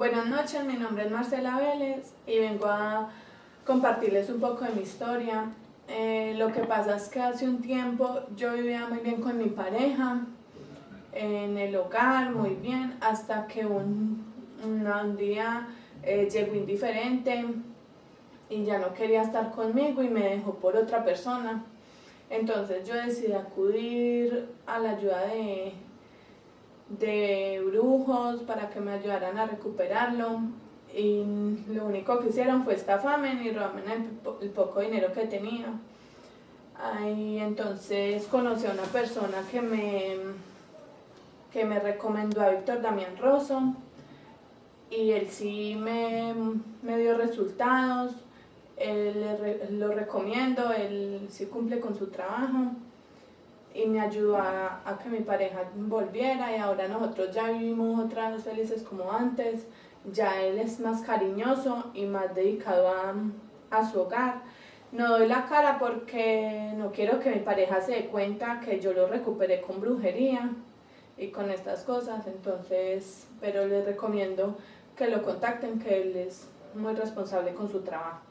Buenas noches, mi nombre es Marcela Vélez y vengo a compartirles un poco de mi historia. Eh, lo que pasa es que hace un tiempo yo vivía muy bien con mi pareja, en el hogar, muy bien, hasta que un, un día eh, llegó indiferente y ya no quería estar conmigo y me dejó por otra persona. Entonces yo decidí acudir a la ayuda de, de brujos para que me ayudaran a recuperarlo. Y lo único que hicieron fue estafarme y robarme el, poco dinero que tenía. Ahí entonces conocí a una persona que me, que me recomendó a Víctor Damián Rosso. Y él sí me, me dio resultados, él lo recomiendo, él sí cumple con su trabajo y me ayudó a, que mi pareja volviera y ahora nosotros ya vivimos otra vez felices como antes, ya él es más cariñoso y más dedicado a, a su hogar. No doy la cara porque no quiero que mi pareja se dé cuenta que yo lo recuperé con brujería y con estas cosas, entonces, pero les recomiendo que lo contacten, que él es muy responsable con su trabajo.